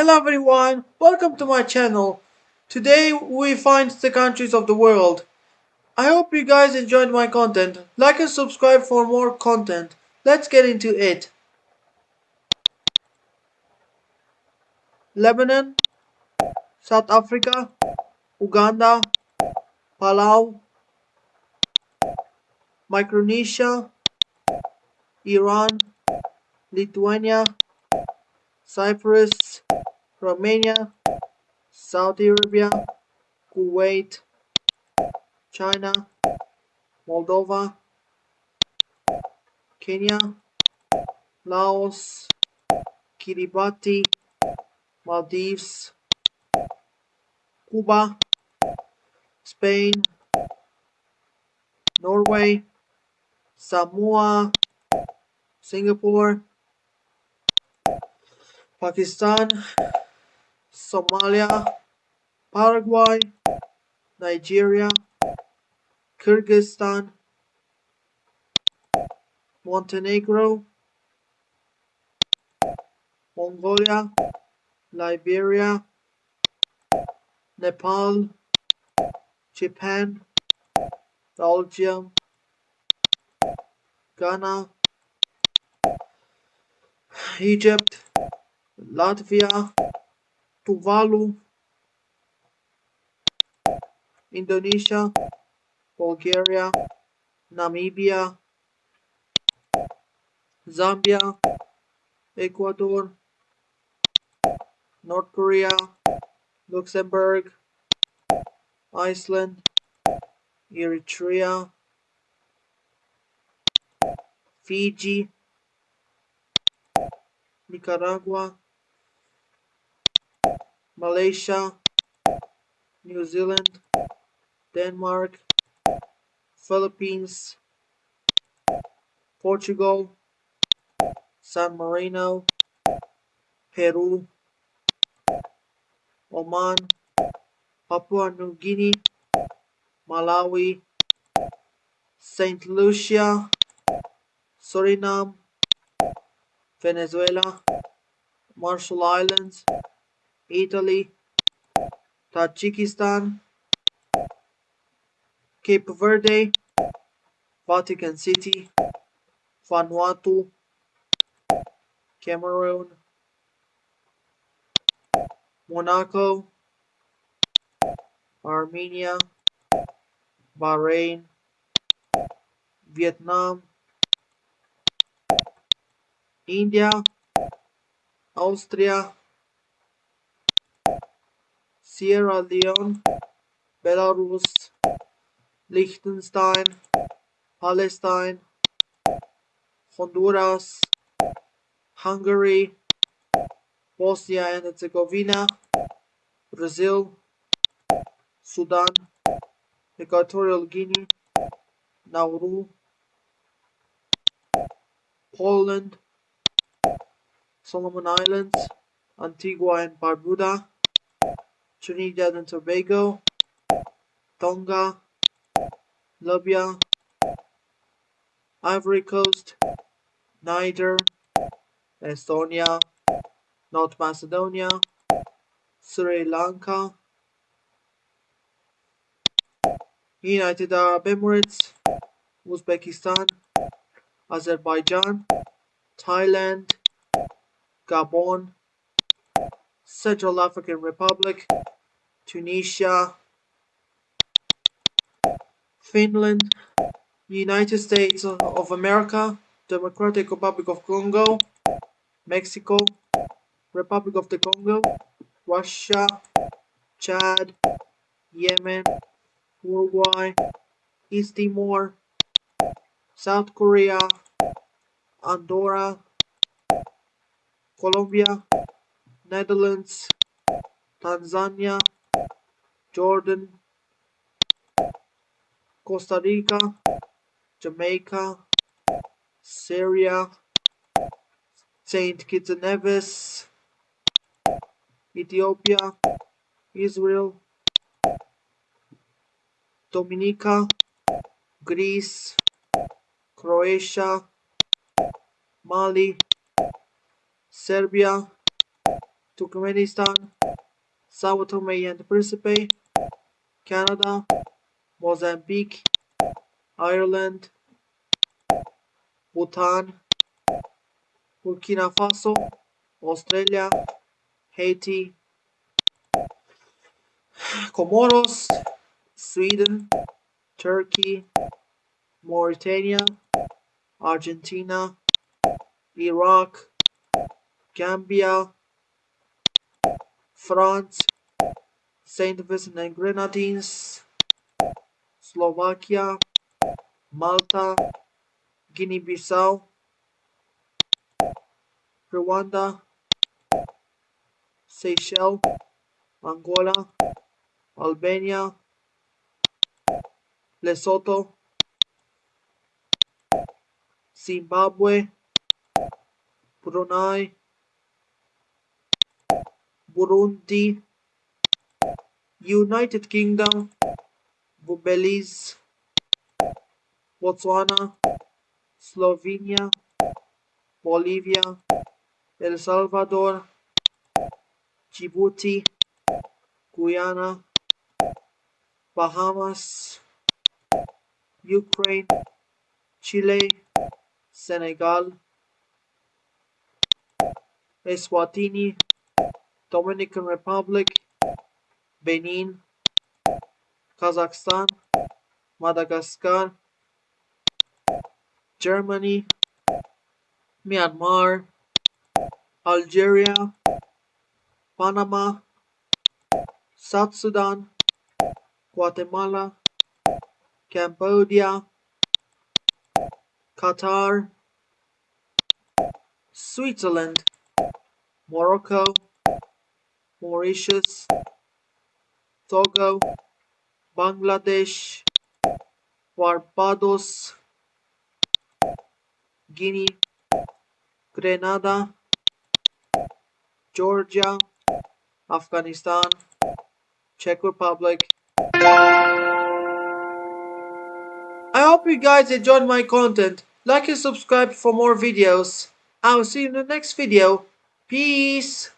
Hello everyone, welcome to my channel. Today we find the countries of the world. I hope you guys enjoyed my content. Like and subscribe for more content. Let's get into it. Lebanon, South Africa, Uganda, Palau, Micronesia, Iran, Lithuania, Cyprus, Romania, Saudi Arabia, Kuwait, China, Moldova, Kenya, Laos, Kiribati, Maldives, Cuba, Spain, Norway, Samoa, Singapore, Pakistan, Somalia, Paraguay, Nigeria, Kyrgyzstan, Montenegro, Mongolia, Liberia, Nepal, Japan, Belgium, Ghana, Egypt, Latvia, Tuvalu, Indonesia, Bulgaria, Namibia, Zambia, Ecuador, North Korea, Luxembourg, Iceland, Eritrea, Fiji, Nicaragua, Malaysia, New Zealand, Denmark, Philippines, Portugal, San Marino, Peru, Oman, Papua New Guinea, Malawi, Saint Lucia, Suriname, Venezuela, Marshall Islands, Italy, Tajikistan, Cape Verde, Vatican City, Vanuatu, Cameroon, Monaco, Armenia, Bahrain, Vietnam, India, Austria, Sierra Leone, Belarus, Liechtenstein, Palestine, Honduras, Hungary, Bosnia and Herzegovina, Brazil, Sudan, Equatorial Guinea, Nauru, Poland, Solomon Islands, Antigua and Barbuda, Trinidad and Tobago, Tonga, Libya, Ivory Coast, Niger, Estonia, North Macedonia, Sri Lanka, United Arab Emirates, Uzbekistan, Azerbaijan, Thailand, Gabon, Central African Republic, Tunisia, Finland, United States of America, Democratic Republic of Congo, Mexico, Republic of the Congo, Russia, Chad, Yemen, Uruguay, East Timor, South Korea, Andorra, Colombia, Netherlands, Tanzania, Jordan, Costa Rica, Jamaica, Syria, Saint Kitts and Nevis, Ethiopia, Israel, Dominica, Greece, Croatia, Mali, Serbia, Turkmenistan, Sao Tome and Principe, Canada, Mozambique, Ireland, Bhutan, Burkina Faso, Australia, Haiti, Comoros, Sweden, Turkey, Mauritania, Argentina, Iraq, Gambia, France, Saint Vincent and Grenadines, Slovakia, Malta, Guinea-Bissau, Rwanda, Seychelles, Angola, Albania, Lesotho, Zimbabwe, Brunei, Burundi, United Kingdom, Belize, Botswana, Slovenia, Bolivia, El Salvador, Djibouti, Guyana, Bahamas, Ukraine, Chile, Senegal, Eswatini, Dominican Republic, Benin, Kazakhstan, Madagascar, Germany, Myanmar, Algeria, Panama, South Sudan, Guatemala, Cambodia, Qatar, Switzerland, Morocco, Mauritius, Togo, Bangladesh, Barbados, Guinea, Grenada, Georgia, Afghanistan, Czech Republic. I hope you guys enjoyed my content. Like and subscribe for more videos. I'll see you in the next video. Peace!